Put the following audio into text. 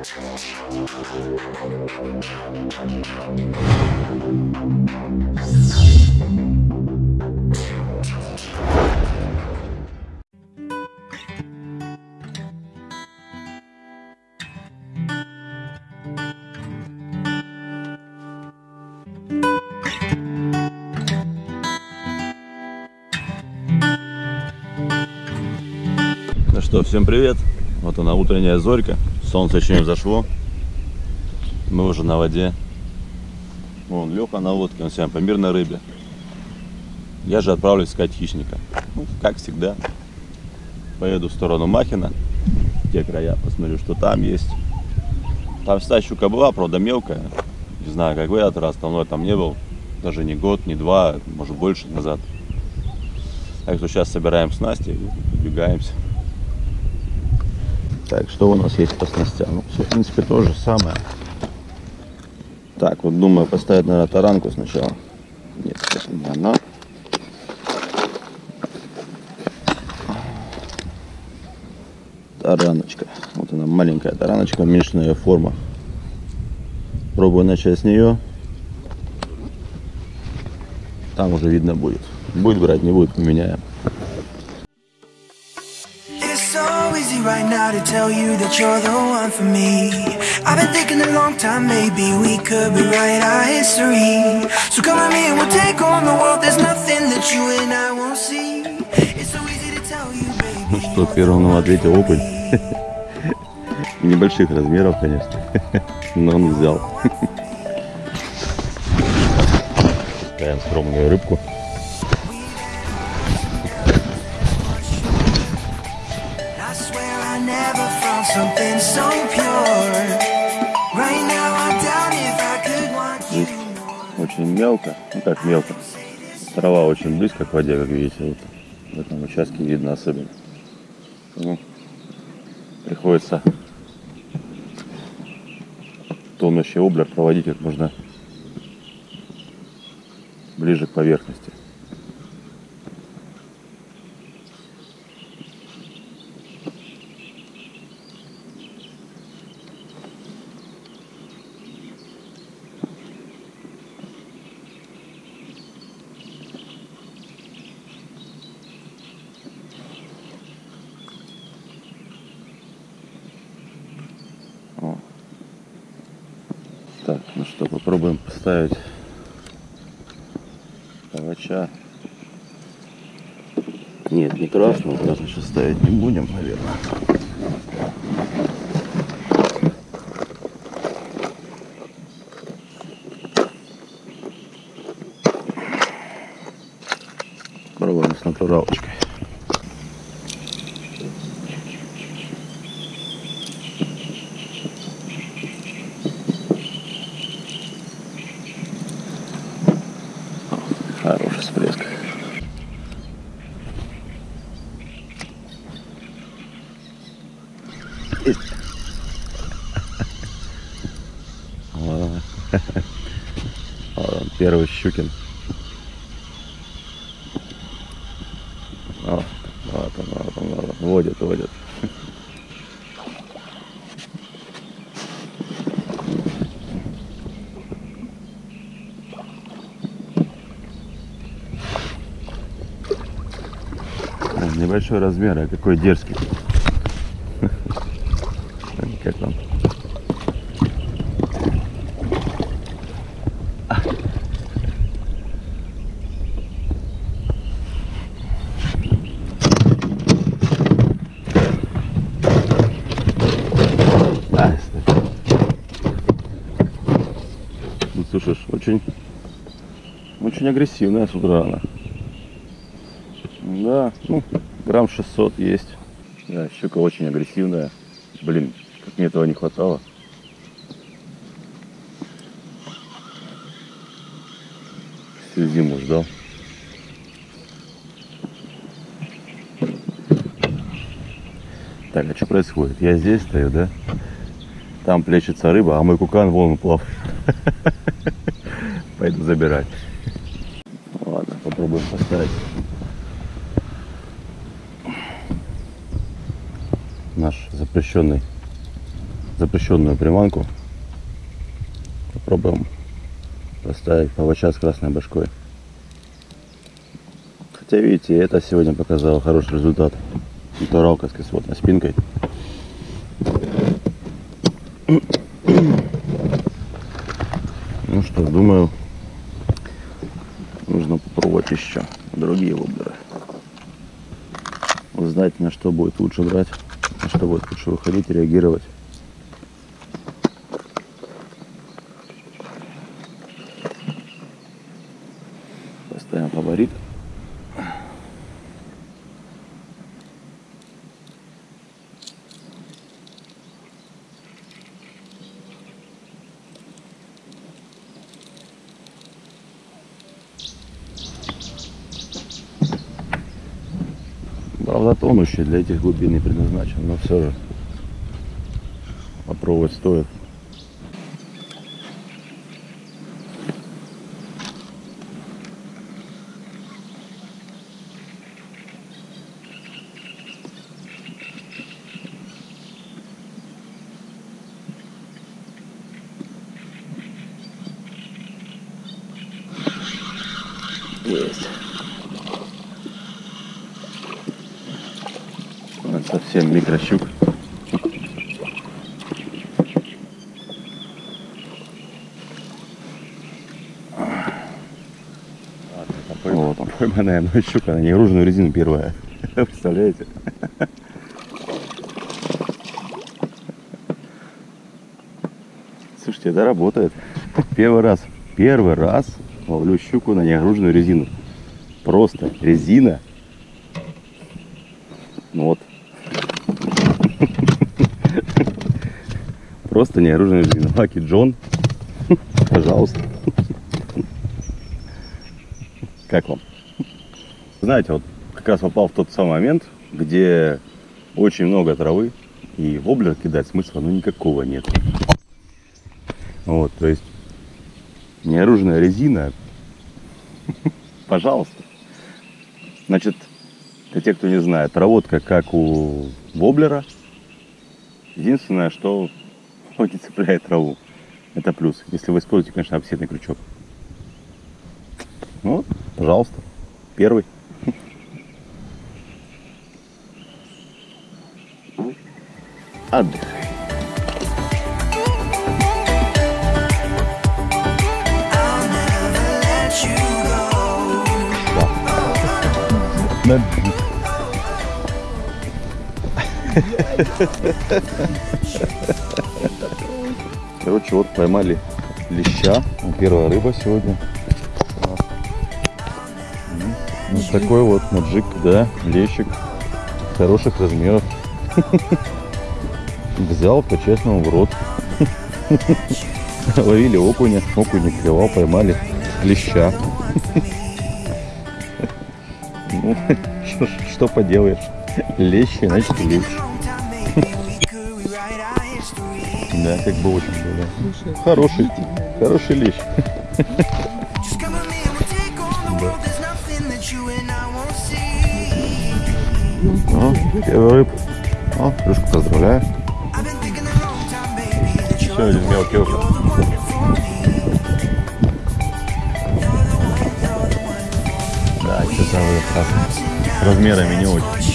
Ну что, всем привет. Вот она утренняя зорька. Солнце еще не взошло. Мы уже на воде. Вон Леха на лодке, он сегодня по мирной рыбе. Я же отправлюсь искать хищника. Ну, как всегда. Поеду в сторону Махина. Те края, посмотрю, что там есть. Там всегда щука была, правда мелкая. Не знаю, как в этот раз, давно я там не был. Даже не год, не два, может больше назад. Так что сейчас собираем снасти и убегаемся. Так, что у нас есть по снастям? Ну, все, в принципе, то же самое. Так, вот думаю поставить, наверное, таранку сначала. Нет, это не она. Тараночка. Вот она, маленькая тараночка, уменьшенная форма. Пробую начать с нее. Там уже видно будет. Будет брать, не будет, поменяем. So easy right now to tell you that you're the one for me. I've been thinking a long time, maybe we could rewrite our history. So come with me and we'll take on the world. There's nothing that you and I won't see. It's so easy to tell you, Ну baby. что, первым нам ответил окунь. Небольших размеров, конечно. Но он взял. Ставим скромную рыбку. Очень мелко. Ну как мелко. Трава очень близко к воде, как видите. Вот в этом участке видно особенно. Ну, приходится тонущий облер проводить как можно ближе к поверхности. О. Так, ну что, попробуем поставить палача. Нет, не красного, красный сейчас ставить не будем, наверное. Пробуем с натуралочкой. Хороший всплеск. Вот он. Вот Первый щукин. О, вот он, вот он, вот он. Водит, водит. Небольшой размер, а какой дерзкий. Как он? А, стой. Слушаешь, очень, очень агрессивная с утра она. Да, ну, грамм 600 есть. Да, щука очень агрессивная. Блин, как мне этого не хватало. Всю зиму ждал. Так, а что происходит? Я здесь стою, да? Там плещется рыба, а мой кукан вон плавает. Пойду забирать. Ладно, попробуем поставить. Наш запрещенный запрещенную приманку. Попробуем поставить павача с красной башкой. Хотя, видите, это сегодня показало хороший результат. Натуралка с кислотной спинкой. Ну что, думаю, нужно попробовать еще другие воблеры. Узнать, на что будет лучше брать, на что будет лучше выходить реагировать. Тонущий для этих глубин не предназначен, но все же попробовать стоит. Есть. Вот совсем микрощук. Вот он, пойманная мной щука на негруженную резину первая. Представляете? Слушайте, это работает. Первый раз, первый раз ловлю щуку на негруженную резину. Просто резина. Ну вот. Просто неоруженная резина. Лаки Джон. Пожалуйста. Как вам? Знаете, вот как раз попал в тот самый момент, где очень много травы, и воблер кидать смысла ну никакого нет. Вот, то есть неоруженная резина, пожалуйста. Значит, для тех, кто не знает, проводка как у воблера. Единственное, что он не цепляет траву. Это плюс. Если вы используете, конечно, офсетный крючок. Ну, пожалуйста, первый. Отдыхай. I'll Короче, вот поймали леща. Первая рыба сегодня. Вот такой вот маджик, да, лещик хороших размеров. Взял по-честному в рот. Ловили окуня, окунь не клевал, поймали леща. Ну, что, что поделаешь. Лещи, значит лещ. Да, как бы очень все, да. Хороший, хороший лещ. О, первый ну, рыб. О, плюшку поздравляю. Еще один мелкий округ. Да, что-то вы раз... размерами не очень.